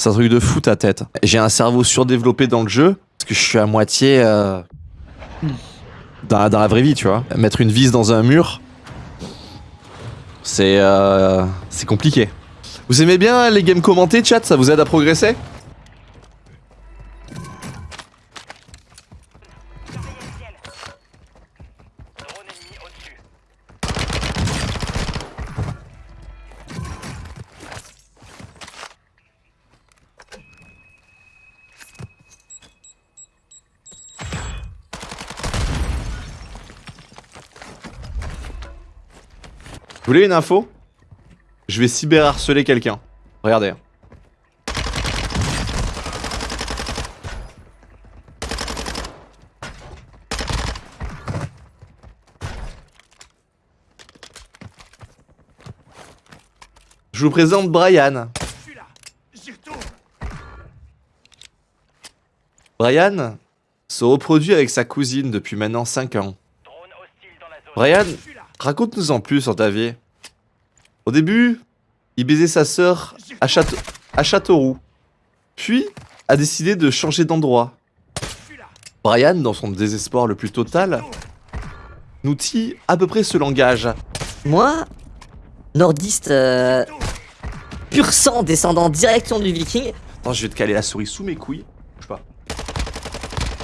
C'est un truc de fou ta tête. J'ai un cerveau surdéveloppé dans le jeu, parce que je suis à moitié... euh, dans, la- vraie vie, tu vois. Mettre une vis dans un mur, c'est euh, c'est compliqué. Vous aimez bien les games commentés, chat? Ça vous aide à progresser? Vous voulez une info? Je vais cyberharceler quelqu'un. Regardez. Je vous présente Brian. Brian se reproduit avec sa cousine depuis maintenant 5 ans. Brian. Raconte-nous en plus sur ta vie. Au début, il baisait sa sœur à, Château- à Châteauroux. Puis, a décidé de changer d'endroit. Brian, dans son désespoir le plus total, nous dit à peu près ce langage. Moi, nordiste, euh, pur sang descendant direction du viking, Attends, je vais te caler la souris sous mes couilles. Bouge pas.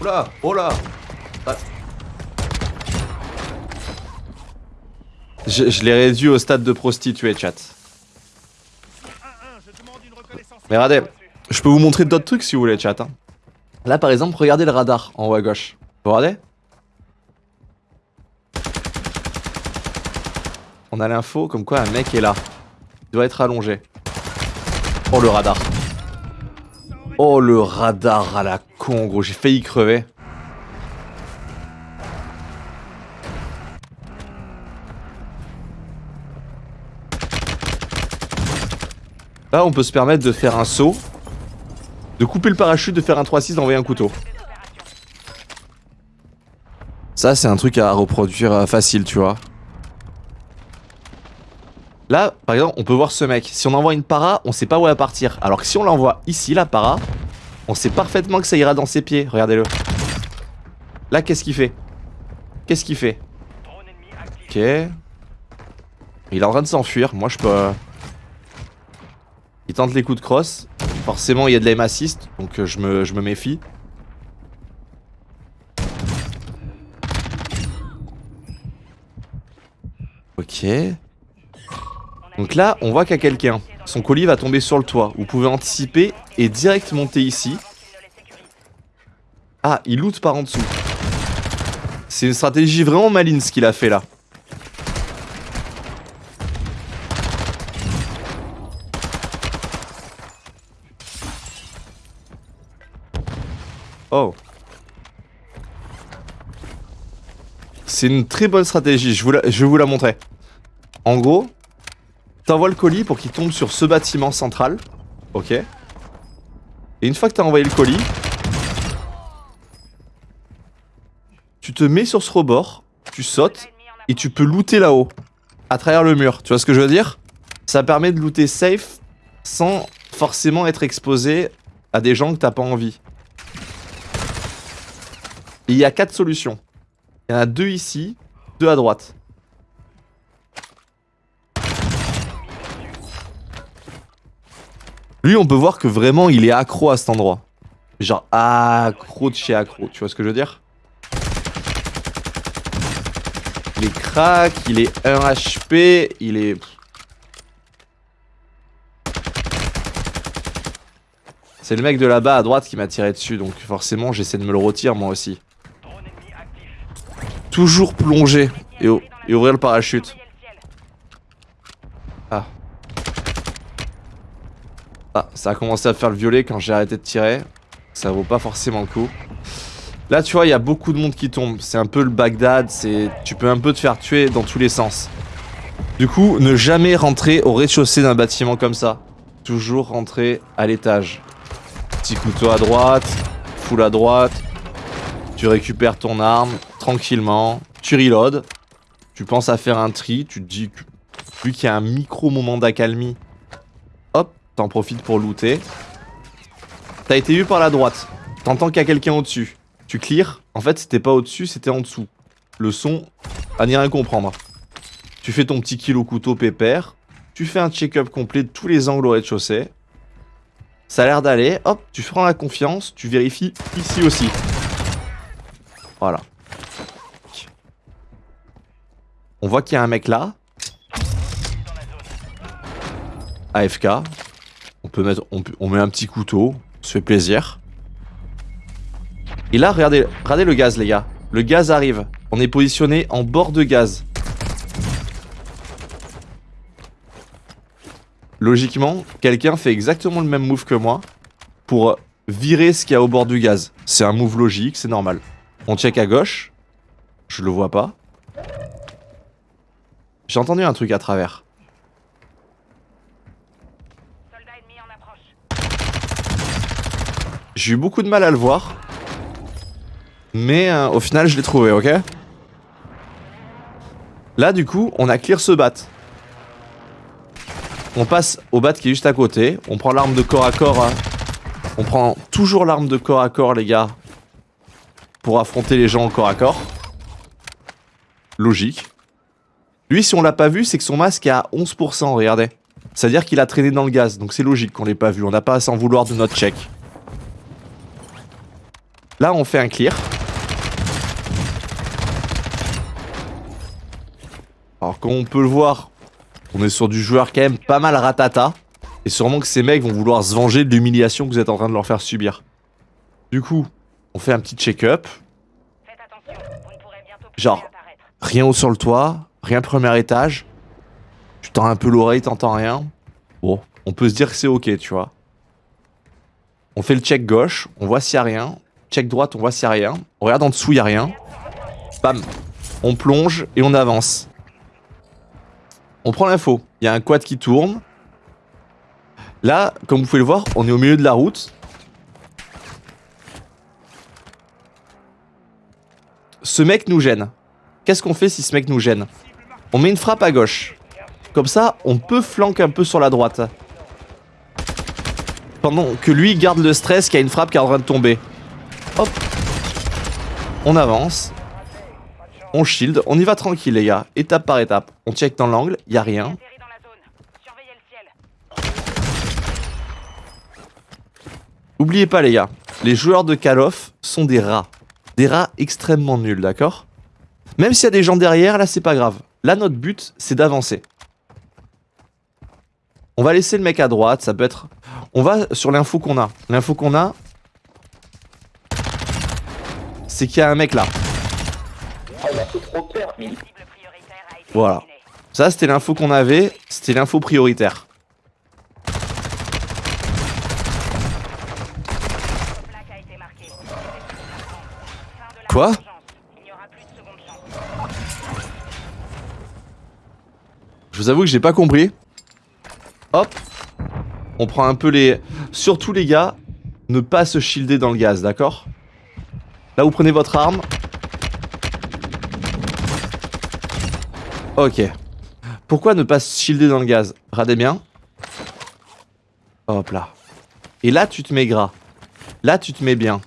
Oh là, oh là. Ah. Je, l'ai réduit au stade de prostituée, chat. 1-1, je demande une reconnaissance. Mais regardez, je peux vous montrer d'autres trucs si vous voulez, chat. hein. Là, par exemple, regardez le radar en haut à gauche. Vous regardez? On a l'info comme quoi un mec est là. Il doit être allongé. Oh le radar. Oh le radar à la con, gros. J'ai failli crever. On peut se permettre de faire un saut, de couper le parachute, de faire un 3-6, d'envoyer un couteau. Ça, c'est un truc à reproduire euh, facile, tu vois. Là, par exemple, on peut voir ce mec. Si on envoie une para, on sait pas où elle va partir. Alors que si on l'envoie ici, la para, on sait parfaitement que ça ira dans ses pieds. Regardez-le. Là, qu'est-ce qu'il fait? Qu'est-ce qu'il fait? Ok. Il est en train de s'enfuir. Moi, je peux... Il tente les coups de crosse. Forcément, il y a de l'aim assist. Donc, euh, je me, je me méfie. Ok. Donc là, on voit qu'il y a quelqu'un. Son colis va tomber sur le toit. Vous pouvez anticiper et direct monter ici. Ah, il loot par en dessous. C'est une stratégie vraiment maligne ce qu'il a fait là. Oh. C'est une très bonne stratégie, je, vous la- je vais vous la montrer. En gros, t'envoies le colis pour qu'il tombe sur ce bâtiment central. Ok. Et une fois que t'as envoyé le colis, tu te mets sur ce rebord, tu sautes et tu peux looter là-haut, à travers le mur. Tu vois ce que je veux dire? Ça permet de looter safe sans forcément être exposé à des gens que t'as pas envie. Il y a quatre solutions. Il y en a deux ici, deux à droite. Lui, on peut voir que vraiment, il est accro à cet endroit. Genre, accro de chez accro. Tu vois ce que je veux dire? Il est crack, il est 1 HP, il est... C'est le mec de là-bas à droite qui m'a tiré dessus, donc forcément j'essaie de me le retirer moi aussi. Toujours plonger et, ouvrir le parachute. Ah. Ah, ça a commencé à faire le violet quand j'ai arrêté de tirer. Ça vaut pas forcément le coup. Là, tu vois, il y a beaucoup de monde qui tombe. C'est un peu le Bagdad. Tu peux un peu te faire tuer dans tous les sens. Du coup, ne jamais rentrer au rez-de-chaussée d'un bâtiment comme ça. Toujours rentrer à l'étage. Petit couteau à droite, full à droite. Tu récupères ton arme tranquillement. Tu reload. Tu penses à faire un tri. Tu te dis vu qu'il y a un micro moment d'accalmie, hop, t'en profites pour looter. T'as été vu par la droite. T'entends qu'il y a quelqu'un au-dessus. Tu clears. En fait, c'était pas au-dessus, c'était en dessous. Le son, à n'y rien comprendre. Tu fais ton petit kill au couteau pépère. Tu fais un check-up complet de tous les angles au rez-de-chaussée. Ça a l'air d'aller. Hop, tu prends la confiance. Tu vérifies ici aussi. Voilà. On voit qu'il y a un mec là. AFK. On peut mettre, met un petit couteau. Ça fait plaisir. Et là, regardez, regardez le gaz, les gars. Le gaz arrive. On est positionné en bord de gaz. Logiquement, quelqu'un fait exactement le même move que moi pour virer ce qu'il y a au bord du gaz. C'est un move logique, c'est normal. On check à gauche. Je le vois pas. J'ai entendu un truc à travers. J'ai eu beaucoup de mal à le voir. Mais euh, au final, je l'ai trouvé, ok? Là, du coup, on a clear ce bat. On passe au bat qui est juste à côté. On prend l'arme de corps à corps. hein. On prend toujours l'arme de corps à corps, les gars. Pour affronter les gens au corps à corps. Logique. Lui, si on l'a pas vu, c'est que son masque est à 11%, regardez. C'est-à-dire qu'il a traîné dans le gaz, donc c'est logique qu'on l'ait pas vu. On n'a pas à s'en vouloir de notre check. Là, on fait un clear. Alors, comme on peut le voir, on est sur du joueur quand même pas mal ratata. Et sûrement que ces mecs vont vouloir se venger de l'humiliation que vous êtes en train de leur faire subir. Du coup, on fait un petit check-up. Genre. Rien haut sur le toit, rien premier étage. Tu tends un peu l'oreille, t'entends rien. Bon, on peut se dire que c'est ok, tu vois. On fait le check gauche, on voit s'il y a rien. Check droite, on voit s'il y a rien. On regarde en dessous, il y a rien. Bam. On plonge et on avance. On prend l'info. Il y a un quad qui tourne. Là, comme vous pouvez le voir, on est au milieu de la route. Ce mec nous gêne. Qu'est-ce qu'on fait si ce mec nous gêne? On met une frappe à gauche. Comme ça, on peut flanquer un peu sur la droite. Pendant que lui garde le stress qu'il y a une frappe qui est en train de tomber. Hop. On avance. On shield. On y va tranquille, les gars. Étape par étape. On check dans l'angle. Il a rien. Oubliez pas, les gars. Les joueurs de Call of sont des rats. Des rats extrêmement nuls, d'accord? Même s'il y a des gens derrière, là, c'est pas grave. Là, notre but, c'est d'avancer. On va laisser le mec à droite, ça peut être... On va sur l'info qu'on a. L'info qu'on a... C'est qu'il y a un mec là. Voilà. Ça, c'était l'info qu'on avait. C'était l'info prioritaire. Votre Je vous avoue que j'ai pas compris. Hop. On prend un peu les... Surtout les gars, ne pas se shielder dans le gaz, d'accord? Là, vous prenez votre arme. Ok. Pourquoi ne pas se shielder dans le gaz? Regardez bien. Hop là. Et là, tu te mets gras. Là, tu te mets bien.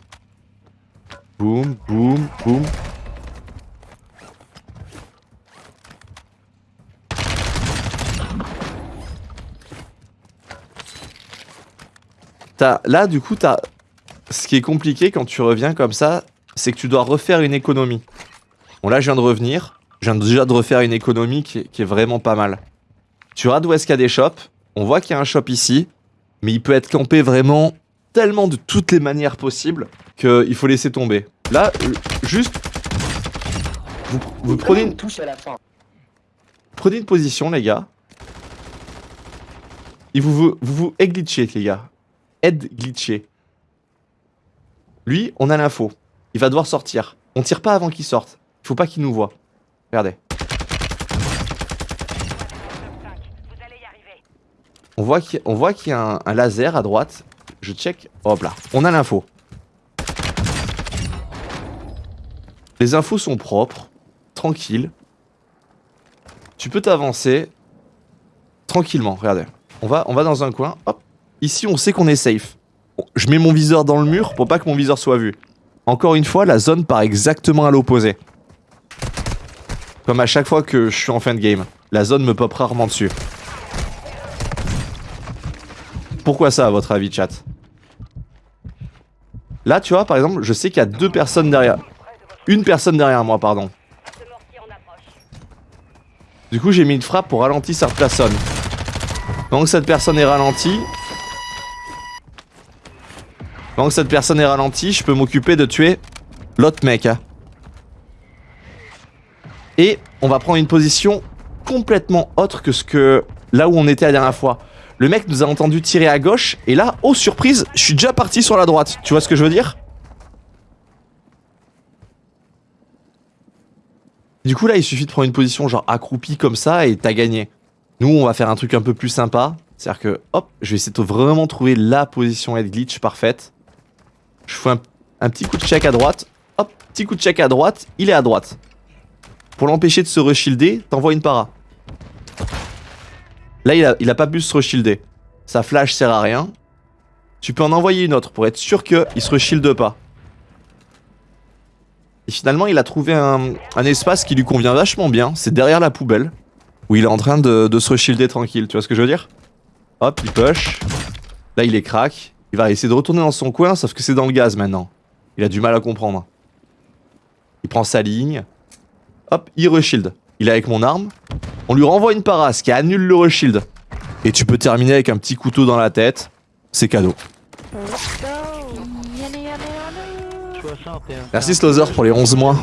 Boum, boum, boum. T'as- là, du coup, t'as. Ce qui est compliqué quand tu reviens comme ça, c'est que tu dois refaire une économie. Bon, là, je viens de revenir. Je viens déjà de refaire une économie qui est, qui est vraiment pas mal. Tu regardes où est-ce qu'il y a des shops. On voit qu'il y a un shop ici. Mais il peut être campé vraiment tellement de toutes les manières possibles qu'il faut laisser tomber. Là, juste. Vous, vous prenez, une, touche à la fin. prenez une position, les gars. Et vous vous, vous, vous glitchez, les gars. Aide glitché. Lui, on a l'info. Il va devoir sortir. On tire pas avant qu'il sorte. Il faut pas qu'il nous voit. Regardez. On voit qu'il y a un, un laser à droite. Je check. Hop là. On a l'info. Les infos sont propres. Tranquilles. Tu peux t'avancer. Tranquillement. Regardez. On va, on va dans un coin. Hop. Ici, on sait qu'on est safe. je mets mon viseur dans le mur pour pas que mon viseur soit vu. Encore une fois, la zone part exactement à l'opposé. Comme à chaque fois que je suis en fin de game. La zone me pop rarement dessus. Pourquoi ça, à votre avis, chat? Là, tu vois, par exemple, je sais qu'il y a deux personnes derrière. Une personne derrière moi, pardon. Du coup, j'ai mis une frappe pour ralentir cette personne. Que cette personne est ralentie... Pendant que cette personne est ralentie, je peux m'occuper de tuer l'autre mec. hein. Et on va prendre une position complètement autre que ce que... Là où on était la dernière fois. Le mec nous a entendu tirer à gauche, et là, oh surprise, je suis déjà parti sur la droite. Tu vois ce que je veux dire? Du coup là il suffit de prendre une position genre accroupi comme ça et t'as gagné. Nous on va faire un truc un peu plus sympa. C'est-à-dire que hop, je vais essayer de vraiment trouver la position head glitch parfaite. Je fais un, petit coup de check à droite. Hop, petit coup de check à droite, il est à droite. Pour l'empêcher de se reshilder, t'envoies une para. Là il a, il a pas pu se reshilder. Sa flash sert à rien. Tu peux en envoyer une autre pour être sûr qu'il se reshielde pas. Et finalement, il a trouvé un, un espace qui lui convient vachement bien. C'est derrière la poubelle. Où il est en train de, de se reshielder tranquille. Tu vois ce que je veux dire? Hop, il push. Là, il est crack. Il va essayer de retourner dans son coin, sauf que c'est dans le gaz maintenant. Il a du mal à comprendre. Il prend sa ligne. Hop, il reshield. Il est avec mon arme. On lui renvoie une parasse qui annule le reshield. Et tu peux terminer avec un petit couteau dans la tête. C'est cadeau. Let's go. Yana, yana, yana. 61. Merci Slother pour les 11 mois.